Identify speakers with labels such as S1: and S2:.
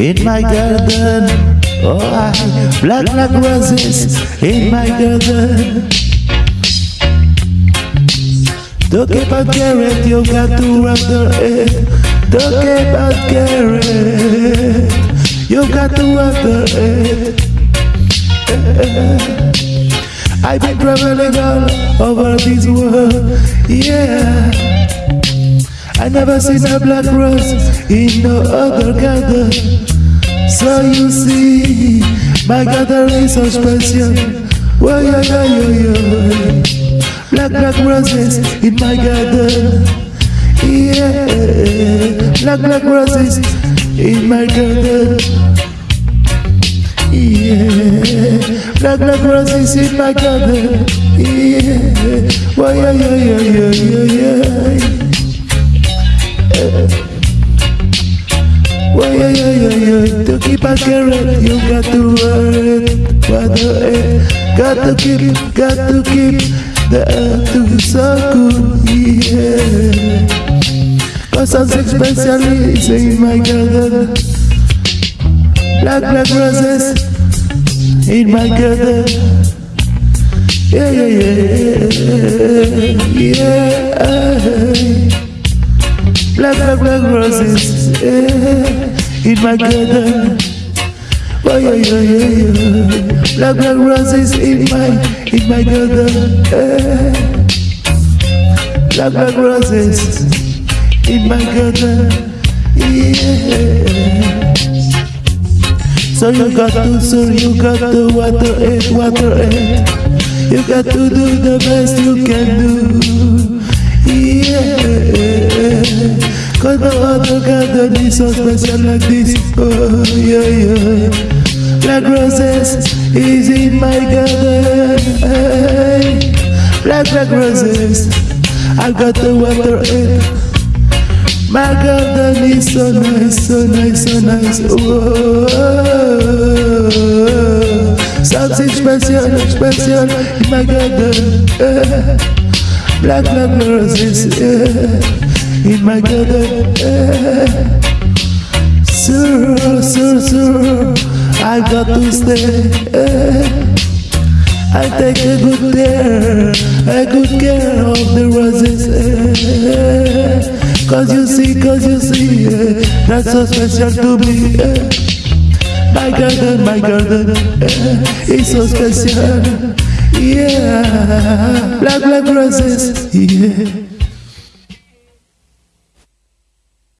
S1: in my garden. Oh, I black black roses in my garden. Don't keep on carrot, you got to water it. Don't keep on carrot, you got to water it. I've been traveling all over this world, yeah. I never seen a black rose in no other garden. So you see, my is so special. Whoa, yeah, yeah, yeah, yeah. Black, black roses in my garden. Yeah, black, black roses in my garden. Yeah, black, black roses in my garden. Yeah, whoa, yeah, yeah, yeah, yeah, yeah, yeah. Keep you got to wear it. Water it. Got to keep, got to keep the earth to be so good, yeah. Cause I'm especially in eh, my garden. Black, black roses in my garden. Yeah, yeah, yeah, yeah. Black, black, black roses yeah, in my garden. Oh yeah, yeah, yeah, yeah. Black, black roses in my, in my garden. Yeah. Black, black roses in my garden. Yeah. So you got to, so you got to water it, water it. You got to do the best you can do. Yeah. Cause no other garden is so special like this. Oh. Black roses is in my garden. Black, black roses, I got the water in. My garden is so nice, so nice, so nice. Oh, something special, special in my garden. Black, black roses. Yeah in my garden. Sir, sir, sir, I got to stay. Eh. I take a good care, a good care of the roses. Eh. Cause you see, cause you see, eh, that's so special to me. My garden, my garden, it's so special. Yeah, black, black roses, yeah.